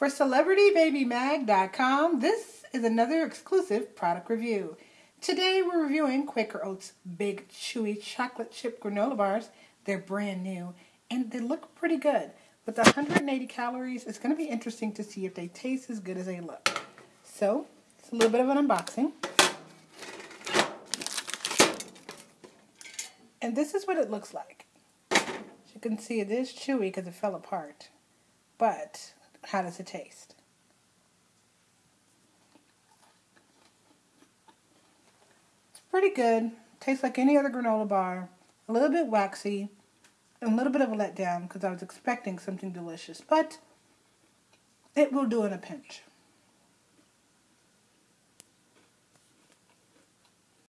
For CelebrityBabyMag.com, this is another exclusive product review. Today we're reviewing Quaker Oats Big Chewy Chocolate Chip Granola Bars. They're brand new and they look pretty good. With 180 calories, it's going to be interesting to see if they taste as good as they look. So, it's a little bit of an unboxing. And this is what it looks like. As you can see, it is chewy because it fell apart. But how does it taste? It's pretty good. Tastes like any other granola bar. A little bit waxy. And a little bit of a letdown because I was expecting something delicious. But it will do in a pinch.